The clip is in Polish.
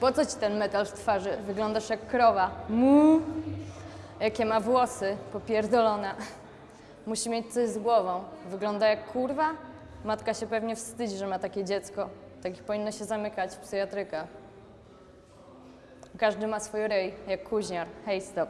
Po co ci ten metal w twarzy? Wyglądasz jak krowa. Mu. Jakie ma włosy, popierdolona. Musi mieć coś z głową. Wygląda jak kurwa? Matka się pewnie wstydzi, że ma takie dziecko. Takich powinno się zamykać w psychiatrykach. Każdy ma swój rej, jak kuźniar. Hej, stop.